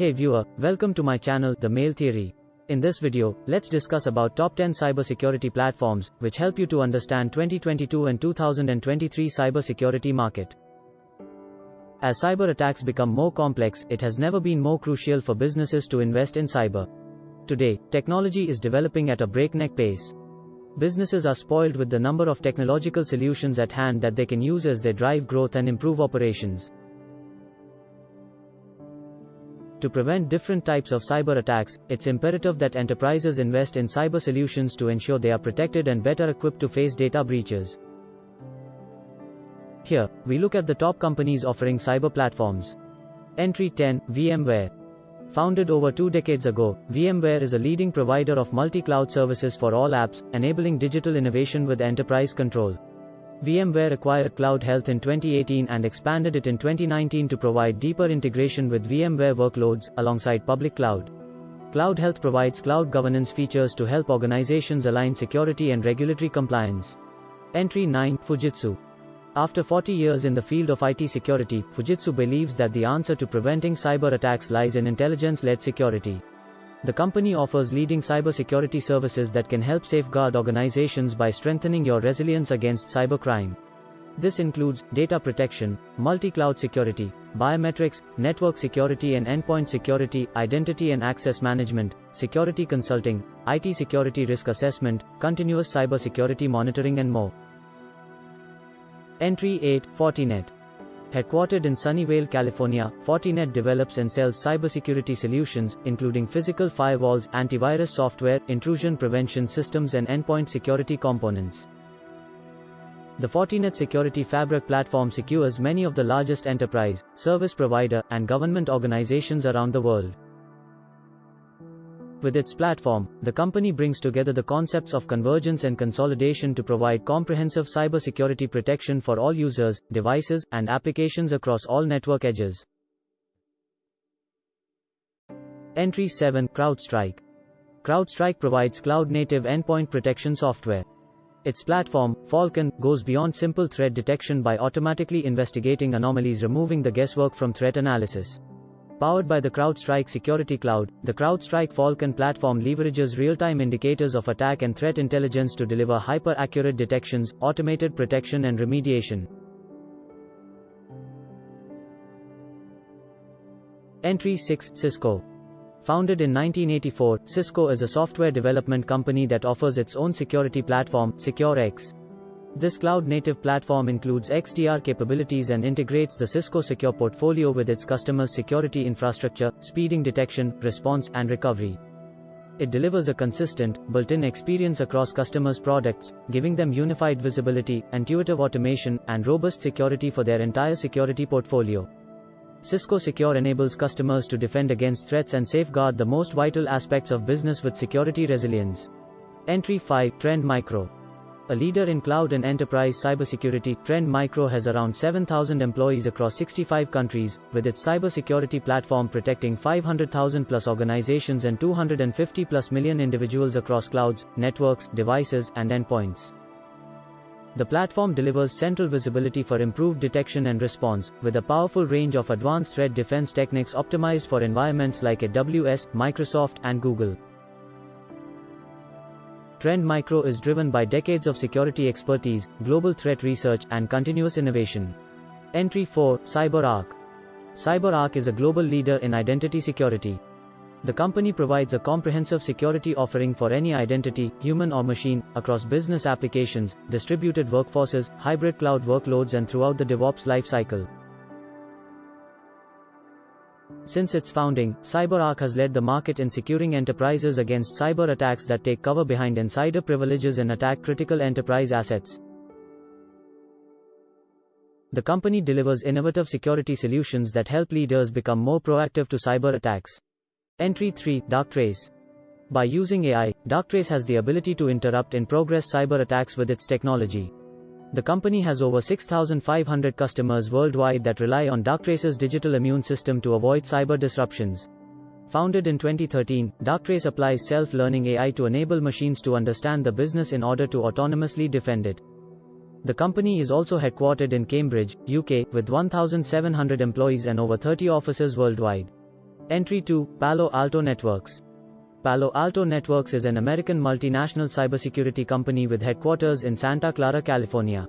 Hey viewer, welcome to my channel, The Mail Theory. In this video, let's discuss about top 10 cybersecurity platforms, which help you to understand 2022 and 2023 cybersecurity market. As cyber attacks become more complex, it has never been more crucial for businesses to invest in cyber. Today, technology is developing at a breakneck pace. Businesses are spoiled with the number of technological solutions at hand that they can use as they drive growth and improve operations. To prevent different types of cyber attacks, it's imperative that enterprises invest in cyber solutions to ensure they are protected and better equipped to face data breaches. Here, we look at the top companies offering cyber platforms. Entry 10 VMware. Founded over two decades ago, VMware is a leading provider of multi cloud services for all apps, enabling digital innovation with enterprise control. VMware acquired Cloud Health in 2018 and expanded it in 2019 to provide deeper integration with VMware workloads alongside public cloud. Cloud Health provides cloud governance features to help organizations align security and regulatory compliance. Entry 9 Fujitsu. After 40 years in the field of IT security, Fujitsu believes that the answer to preventing cyber attacks lies in intelligence led security. The company offers leading cybersecurity services that can help safeguard organizations by strengthening your resilience against cybercrime. This includes data protection, multi cloud security, biometrics, network security and endpoint security, identity and access management, security consulting, IT security risk assessment, continuous cybersecurity monitoring, and more. Entry 8 Fortinet. Headquartered in Sunnyvale, California, Fortinet develops and sells cybersecurity solutions, including physical firewalls, antivirus software, intrusion prevention systems, and endpoint security components. The Fortinet Security Fabric platform secures many of the largest enterprise, service provider, and government organizations around the world. With its platform, the company brings together the concepts of convergence and consolidation to provide comprehensive cybersecurity protection for all users, devices, and applications across all network edges. Entry 7 CrowdStrike. CrowdStrike provides cloud native endpoint protection software. Its platform, Falcon, goes beyond simple threat detection by automatically investigating anomalies, removing the guesswork from threat analysis. Powered by the CrowdStrike Security Cloud, the CrowdStrike Falcon platform leverages real-time indicators of attack and threat intelligence to deliver hyper-accurate detections, automated protection and remediation. Entry 6 Cisco. Founded in 1984, Cisco is a software development company that offers its own security platform, SecureX. This cloud-native platform includes XDR capabilities and integrates the Cisco Secure portfolio with its customers' security infrastructure, speeding detection, response, and recovery. It delivers a consistent, built-in experience across customers' products, giving them unified visibility, intuitive automation, and robust security for their entire security portfolio. Cisco Secure enables customers to defend against threats and safeguard the most vital aspects of business with security resilience. Entry 5 Trend Micro a leader in cloud and enterprise cybersecurity, Trend Micro has around 7,000 employees across 65 countries, with its cybersecurity platform protecting 500,000 plus organizations and 250 plus million individuals across clouds, networks, devices, and endpoints. The platform delivers central visibility for improved detection and response, with a powerful range of advanced threat defense techniques optimized for environments like AWS, Microsoft, and Google. Trend Micro is driven by decades of security expertise, global threat research, and continuous innovation. Entry 4 CyberArk. CyberArk is a global leader in identity security. The company provides a comprehensive security offering for any identity, human or machine, across business applications, distributed workforces, hybrid cloud workloads, and throughout the DevOps lifecycle. Since its founding, CyberArk has led the market in securing enterprises against cyber attacks that take cover behind insider privileges and attack critical enterprise assets. The company delivers innovative security solutions that help leaders become more proactive to cyber attacks. Entry 3 Darktrace. By using AI, Darktrace has the ability to interrupt in progress cyber attacks with its technology. The company has over 6,500 customers worldwide that rely on Darktrace's digital immune system to avoid cyber disruptions. Founded in 2013, Darktrace applies self-learning AI to enable machines to understand the business in order to autonomously defend it. The company is also headquartered in Cambridge, UK, with 1,700 employees and over 30 offices worldwide. Entry 2 Palo Alto Networks. Palo Alto Networks is an American multinational cybersecurity company with headquarters in Santa Clara, California.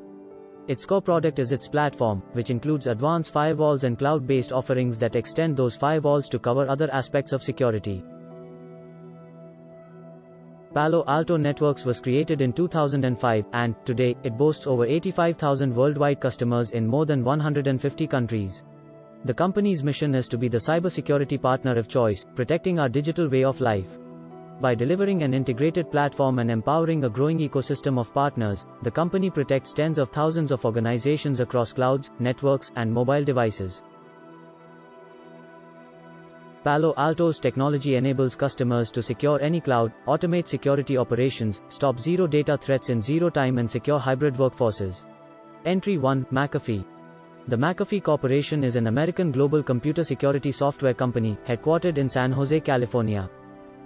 Its core product is its platform, which includes advanced firewalls and cloud based offerings that extend those firewalls to cover other aspects of security. Palo Alto Networks was created in 2005, and, today, it boasts over 85,000 worldwide customers in more than 150 countries. The company's mission is to be the cybersecurity partner of choice, protecting our digital way of life. By delivering an integrated platform and empowering a growing ecosystem of partners, the company protects tens of thousands of organizations across clouds, networks, and mobile devices. Palo Alto's technology enables customers to secure any cloud, automate security operations, stop zero day threats in zero time and secure hybrid workforces. Entry 1 McAfee The McAfee Corporation is an American global computer security software company, headquartered in San Jose, California.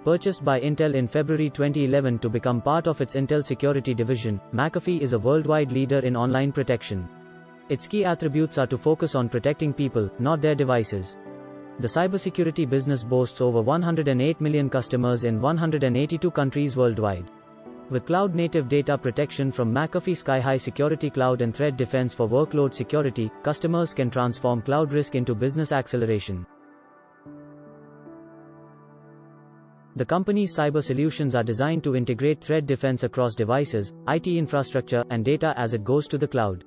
Purchased by Intel in February 2011 to become part of its Intel Security Division, McAfee is a worldwide leader in online protection. Its key attributes are to focus on protecting people, not their devices. The cybersecurity business boasts over 108 million customers in 182 countries worldwide. With cloud native data protection from McAfee Sky-High Security Cloud and Threat Defense for workload security, customers can transform cloud risk into business acceleration. The company's cyber solutions are designed to integrate threat defense across devices, IT infrastructure, and data as it goes to the cloud.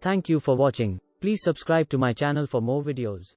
Thank you for watching. Please subscribe to my channel for more videos.